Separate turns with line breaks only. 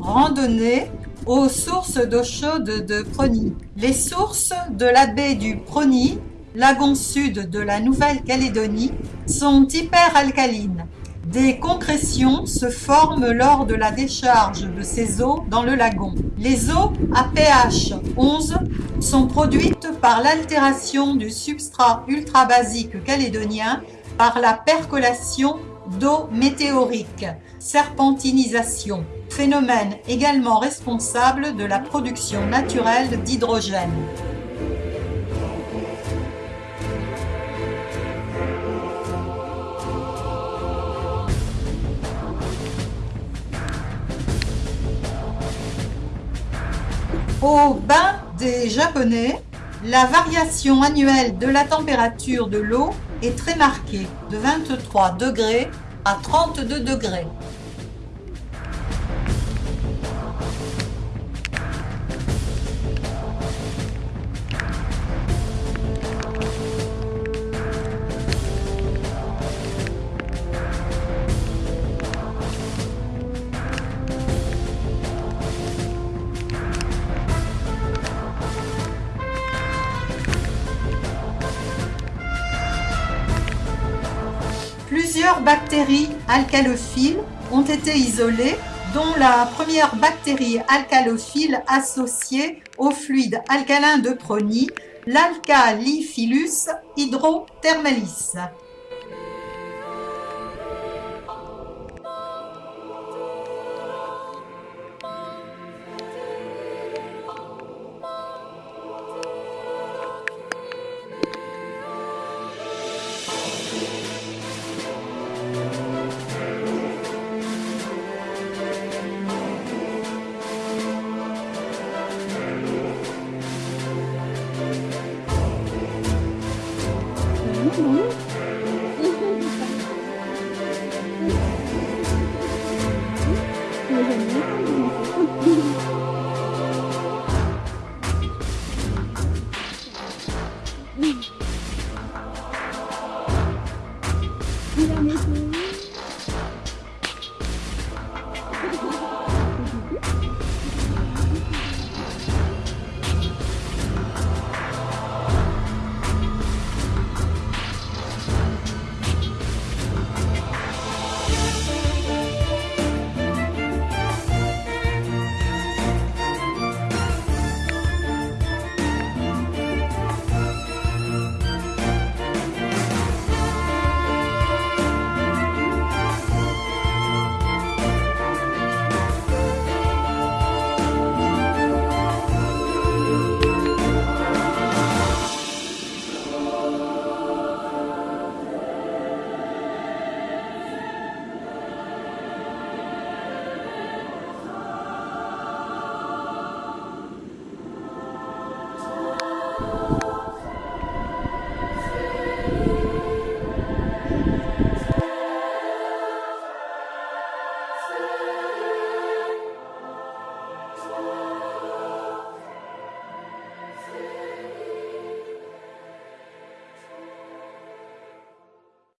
Randonnée aux sources d'eau chaude de Prony. Les sources de la baie du Prony, lagon sud de la Nouvelle-Calédonie, sont hyperalcalines. Des concrétions se forment lors de la décharge de ces eaux dans le lagon. Les eaux à pH 11 sont produites par l'altération du substrat ultrabasique calédonien par la percolation d'eau météorique, serpentinisation, phénomène également responsable de la production naturelle d'hydrogène. Au bain des Japonais, la variation annuelle de la température de l'eau est très marquée, de 23 degrés à 32 degrés. Plusieurs bactéries alcalophiles ont été isolées, dont la première bactérie alcalophile associée au fluide alcalin de Prony, l'Alcaliphilus hydrothermalis.
Mm -hmm.